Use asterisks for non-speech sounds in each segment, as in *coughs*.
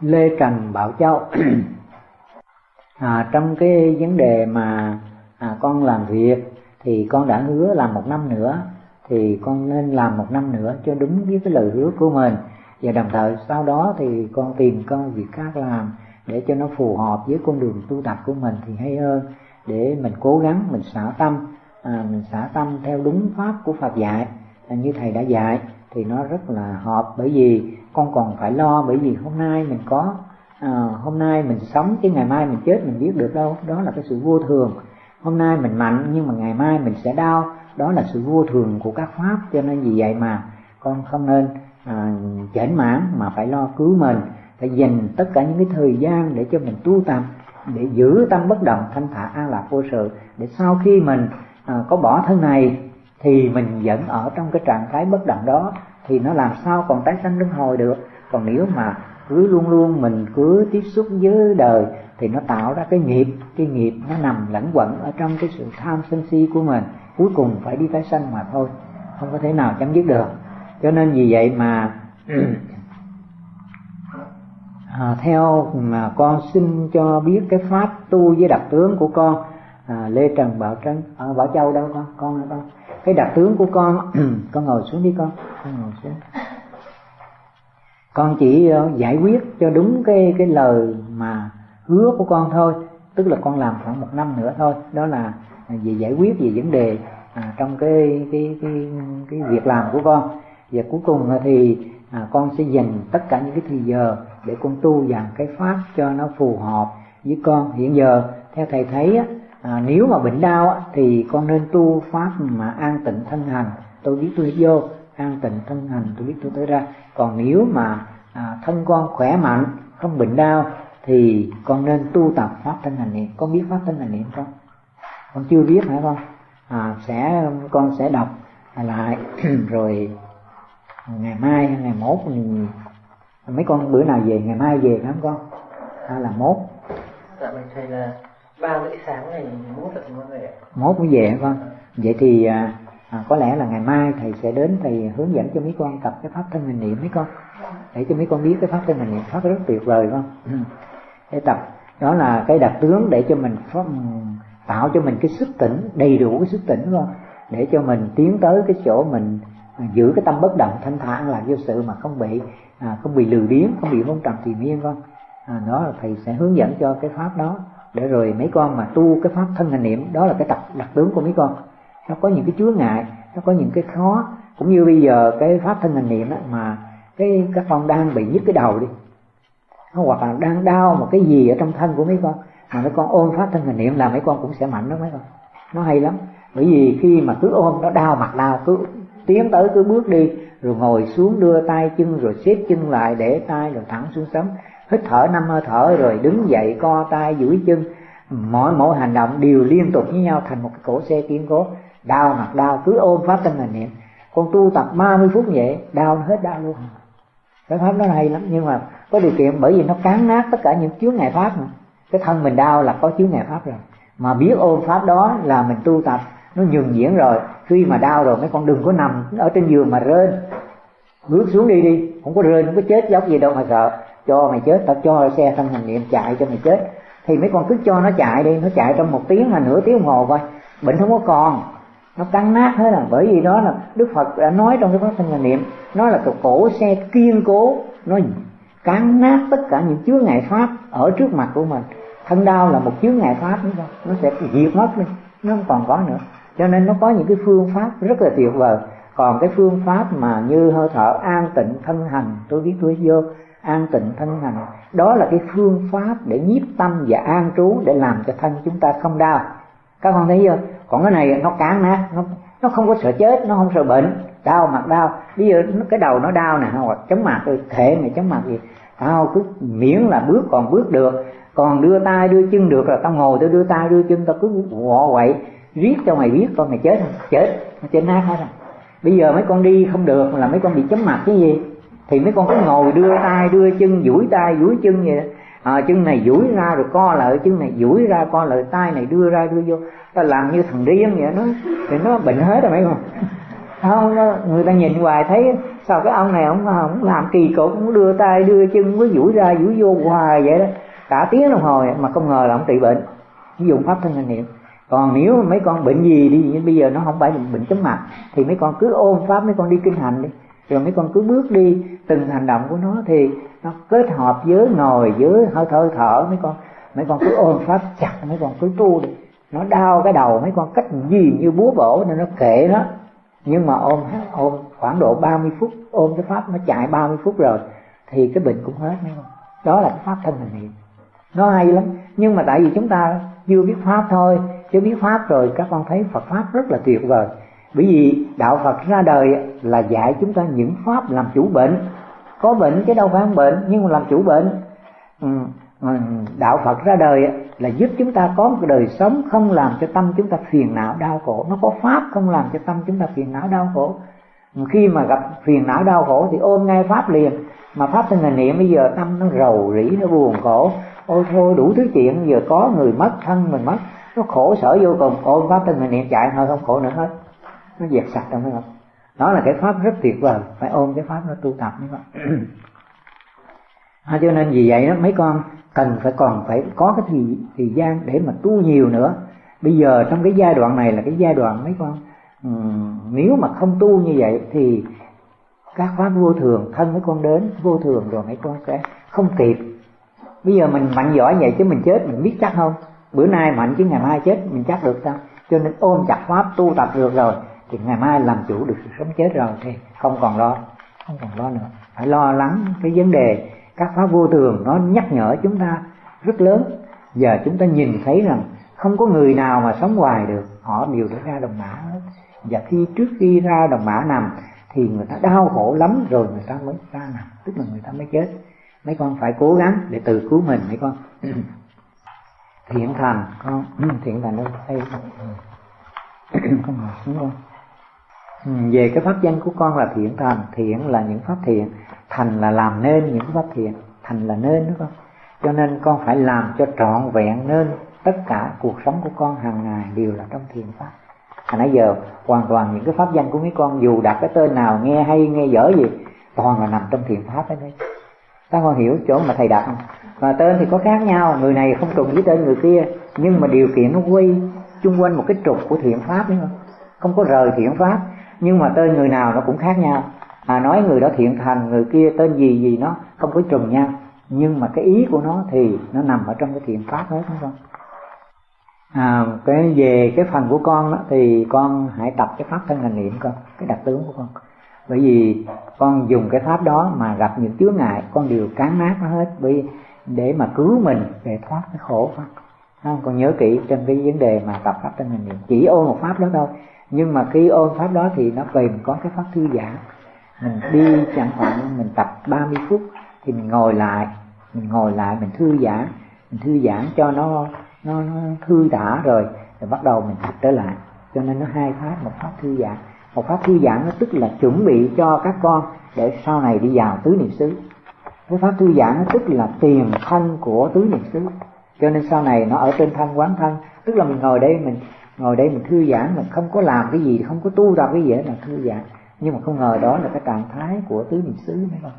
Lê Trần Bảo Châu. *clears throat* À, trong cái vấn đề mà à, con làm việc thì con đã hứa làm một năm nữa thì con nên làm một năm nữa cho đúng với cái lời hứa của mình. Và đồng thời sau đó thì con tìm công việc khác làm để cho nó phù hợp với con đường tu tập của mình thì hay hơn. Để mình cố gắng mình xả tâm à, mình xả tâm theo đúng pháp của Phật dạy. À, như thầy đã dạy thì nó rất là hợp bởi vì con còn phải lo bởi vì hôm nay mình có à, hôm nay mình sống chứ ngày mai mình chết mình biết được đâu. Đó là cái sự vô thường. Hôm nay mình mạnh nhưng mà ngày mai mình sẽ đau. Đó là sự vô thường của các pháp cho nên vì vậy mà con không nên à, chảnh mãn mà phải lo cứu mình. Phải dành tất cả những cái thời gian để cho mình tu tập để giữ tâm bất động thanh thả an lạc vô sự để sau khi mình à, có bỏ thân này thì mình vẫn ở trong cái trạng thái bất động đó thì nó làm sao còn tái sanh luân hồi được? Còn nếu mà cứ luôn luôn mình cứ tiếp xúc với đời thì nó tạo ra cái nghiệp cái nghiệp nó nằm lẫn quẩn ở trong cái sự tham sân si của mình. Cuối cùng phải đi tái sanh mà thôi không có thể nào chấm dứt được. Cho nên vì vậy mà *clears throat* à, theo mà con xin cho biết cái pháp tu với đặc tướng của con à, lê trần bảo trân à, bảo châu đâu con? Con đâu? Cái đặc tướng của con *clears throat* con ngồi xuống đi con con ngồi xuống. Con chỉ ờ, giải quyết cho đúng cái cái lời mà hứa của con thôi tức là con làm khoảng một năm nữa thôi. Đó là về giải quyết về vấn đề à, trong cái cái cái cái việc làm của con. Và cuối cùng thì à, con sẽ dành tất cả những cái thời giờ để con tu dàn cái pháp cho nó phù hợp với con. Hiện giờ theo thầy thấy á, à, nếu mà bệnh đau á, thì con nên tu pháp mà an tịnh thân hành. Tôi biết tôi vô an tịnh thân hành tôi biết tôi tới ra. Còn nếu mà à, thân con khỏe mạnh không bệnh đau thì con nên tu tập pháp thân hành niệm. Con biết pháp thân hành niệm không? Con chưa biết hả con? À, sẽ con sẽ đọc lại *clears throat* rồi ngày mai ngày mốt mình mấy con bữa nào về ngày mai về lắm con? Hay là mốt? Dạ mình thầy là ba buổi sáng ngày mốt là con về mốt mới về con vậy thì à, à, có lẽ là ngày mai thầy sẽ đến thầy hướng dẫn cho mấy con tập cái pháp thân hình niệm mấy con. Để cho mấy con biết cái pháp thân hình niệm. Pháp rất tuyệt vời vâng. con. để tập đó là cái đặc tướng để cho mình pháp, ừ, tạo cho mình cái sức tỉnh đầy đủ cái sức tỉnh con để cho mình tiến tới cái chỗ mình à, giữ cái tâm bất động thanh thản là vô sự mà không bị à, không bị lừa biếng không bị vong trầm thì miên con à, đó là thầy sẽ hướng dẫn cho cái pháp đó để rồi mấy con mà tu cái pháp thân hành niệm đó là cái tập đặc tướng của mấy con. Nó có những cái chướng ngại nó có những cái khó. Cũng như bây giờ cái pháp thân hành niệm đó, mà cái các con đang bị nhức cái đầu đi. Hoặc là đang đau một cái gì ở trong thân của mấy con mà mấy con ôm pháp thân hành niệm là mấy con cũng sẽ mạnh đó mấy con. Nó hay lắm. Bởi vì khi mà cứ ôm nó đau mặt đau cứ tiến tới cứ bước đi rồi ngồi xuống đưa tay chân rồi xếp chân lại để tay rồi thẳng xuống sấm hít thở năm hơi thở rồi đứng dậy, co tay, duỗi chân. Mỗi mỗi hành động đều liên tục với nhau thành một cái cổ xe kiên cố. Đau mặt đau, cứ ôm pháp thân hành niệm. Con tu tập 30 phút vậy, đau nó hết đau luôn. Cái pháp nó hay lắm, nhưng mà có điều kiện bởi vì nó cán nát tất cả những chướng ngại pháp mà. Cái thân mình đau là có chướng ngại pháp rồi. Mà biết ôm pháp đó là mình tu tập, nó nhường diễn rồi. Khi mà đau rồi, mấy con đừng có nằm ở trên giường mà rên. Bước xuống đi đi, không có rên, không có chết dốc gì đâu mà sợ cho mày chết, tao cho xe thân hành niệm chạy cho mày chết. Thì mấy con cứ cho nó chạy đi, nó chạy trong một tiếng hay nửa tiếng đồng hồ coi. Bệnh không có còn, nó cắn nát hết rồi bởi vì đó là đức phật đã nói trong cái pháp thân hành niệm, nó là cái cổ xe kiên cố, nó cắn nát tất cả những chướng ngại pháp ở trước mặt của mình. Thân đau là một chướng ngại pháp, đúng không? Nó sẽ diệt mất đi, nó không còn có nữa. Cho nên nó có những cái phương pháp rất là tuyệt vời. Còn cái phương pháp mà như hơi thở an tịnh thân hành, tôi biết tôi vô an tịnh thân hành. Đó là cái phương pháp để nhiếp tâm và an trú để làm cho thân chúng ta không đau. Các con thấy chưa? Còn cái này nó cán nát nó nó không có sợ chết, nó không sợ bệnh. Đau mặt đau. Bây giờ cái đầu nó đau nè, hoặc chóng mặt rồi thể này chóng mặt gì tao cứ miễn là bước còn bước được. Còn đưa tay, đưa chân được là tao ngồi, tao đưa tay, đưa chân, tao cứ ngọ quậy. Riết cho mày biết con mày chết không? Chết. Nó chết nát hết rồi. Bây giờ mấy con đi không được là mấy con bị chấm mặt cái gì? Thì mấy con cứ ngồi đưa tay đưa chân duỗi tay duỗi chân vậy à, chân này duỗi ra rồi co lại chân này duỗi ra co lại tay này đưa ra đưa vô. Ta làm như thằng điên vậy nó thì nó bệnh hết rồi mấy con. Không nó, người ta nhìn hoài thấy sao cái ông này ông không làm kỳ cục cũng đưa tay đưa chân cứ duỗi ra duỗi vô hoài vậy đó. Cả tiếng đồng hồ mà không ngờ là ông trị bệnh. Dùng pháp thân hành niệm. Còn nếu mấy con bệnh gì đi như bây giờ nó không phải bệnh chóng mặt thì mấy con cứ ôm pháp mấy con đi kinh hành đi rồi mấy con cứ bước đi, từng hành động của nó thì nó kết hợp với ngồi với hơi thở thở. Mấy con mấy con cứ ôm pháp chặt, mấy con cứ tu đi. Nó đau cái đầu, mấy con cách gì như búa bổ nên nó kệ nó. Nhưng mà ôm ôm khoảng độ 30 phút, ôm cái pháp nó chạy 30 phút rồi, thì cái bệnh cũng hết, mấy con. Đó là cái pháp thân hành niệm. Nó hay lắm. Nhưng mà tại vì chúng ta chưa biết pháp thôi, chưa biết pháp rồi, các con thấy Phật pháp rất là tuyệt vời bởi vì đạo Phật ra đời là dạy chúng ta những pháp làm chủ bệnh. Có bệnh chứ đâu phải không bệnh, nhưng mà làm chủ bệnh. Ừ, ừ, đạo Phật ra đời là giúp chúng ta có một đời sống không làm cho tâm chúng ta phiền não đau khổ. Nó có pháp không làm cho tâm chúng ta phiền não đau khổ. Ừ, khi mà gặp phiền não đau khổ thì ôm ngay pháp liền. Mà pháp thân là niệm, bây giờ tâm nó rầu rĩ, nó buồn khổ. Ôi thôi, đủ thứ chuyện, giờ có người mất, thân mình mất, nó khổ sở vô cùng. Ôm pháp thân hình niệm, chạy thôi, không khổ nữa hết nó diệt sạch trong cái không đó là cái pháp rất tuyệt vời phải ôm cái pháp nó tu tập như vậy. *clears throat* À, cho nên vì vậy đó mấy con cần phải còn phải có cái thời, thời gian để mà tu nhiều nữa. Bây giờ trong cái giai đoạn này là cái giai đoạn mấy con um, nếu mà không tu như vậy thì các pháp vô thường thân mấy con đến vô thường rồi mấy con sẽ không kịp. Bây giờ mình mạnh giỏi vậy chứ mình chết mình biết chắc không? Bữa nay mạnh chứ ngày mai chết mình chắc được sao? Cho nên ôm chặt pháp tu tập được rồi thì ngày mai làm chủ được sự sống chết rồi thì không còn lo, không còn lo nữa. Phải lo lắng cái vấn đề các pháp vô thường nó nhắc nhở chúng ta rất lớn. Giờ chúng ta nhìn thấy rằng không có người nào mà sống hoài được. Họ đều đã ra đồng mã hết. Và khi trước khi ra đồng mã nằm thì người ta đau khổ lắm rồi người ta mới ra nằm. Tức là người ta mới chết. Mấy con phải cố gắng để tự cứu mình, mấy con. *coughs* Thiện thành, con. *coughs* Thiện thành đâu đây con ngồi xuống con Ừ, về cái pháp danh của con là thiện thành thiện là những pháp thiện. Thành là làm nên những pháp thiện. Thành là nên, đúng không? Cho nên con phải làm cho trọn vẹn nên tất cả cuộc sống của con hàng ngày đều là trong thiện pháp. À nãy giờ, hoàn toàn những cái pháp danh của mấy con, dù đặt cái tên nào, nghe hay, nghe dở gì, toàn là nằm trong thiện pháp đấy đấy. Các con hiểu chỗ mà thầy đặt không? Và tên thì có khác nhau. Người này không trùng với tên người kia, nhưng mà điều kiện nó quay chung quanh một cái trục của thiện pháp, đúng không? Không có rời thiện pháp nhưng mà tên người nào nó cũng khác nhau. À nói người đó thiện thành người kia tên gì gì nó không có trùng nhau. Nhưng mà cái ý của nó thì nó nằm ở trong cái thiện pháp hết đúng không? À cái về cái phần của con đó, thì con hãy tập cái pháp thân hành niệm con cái đặc tướng của con. Bởi vì con dùng cái pháp đó mà gặp những chướng ngại con đều cán nát nó hết. Bởi để mà cứu mình để thoát cái khổ pháp không còn nhớ kỹ trên cái vấn đề mà tập pháp tinh hành niệm. Chỉ ôn một pháp đó thôi. Nhưng mà khi ôn pháp đó thì nó kèm có cái pháp thư giãn. Mình đi chẳng hạn mình tập 30 phút thì mình ngồi lại mình ngồi lại mình thư giãn mình thư giãn cho nó nó, nó thư thả rồi rồi bắt đầu mình tập trở lại. Cho nên nó hai pháp một pháp thư giãn. Một pháp thư giãn nó tức là chuẩn bị cho các con để sau này đi vào tứ niệm xứ. Cái pháp thư giãn nó tức là tiền thân của tứ niệm xứ cho nên sau này nó ở trên thân quán thân. Tức là mình ngồi đây mình ngồi đây mình thư giãn mình không có làm cái gì không có tu tập cái gì hết là thư giãn. Nhưng mà không ngờ đó là cái trạng thái của tứ niệm xứ mấy con?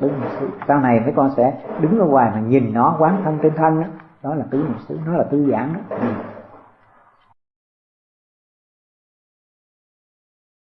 Tứ niệm xứ. Sau này mấy con sẽ đứng ở ngoài mà nhìn nó quán thân trên thân đó, đó là tứ niệm xứ nó là tư giãn đó. Ừ.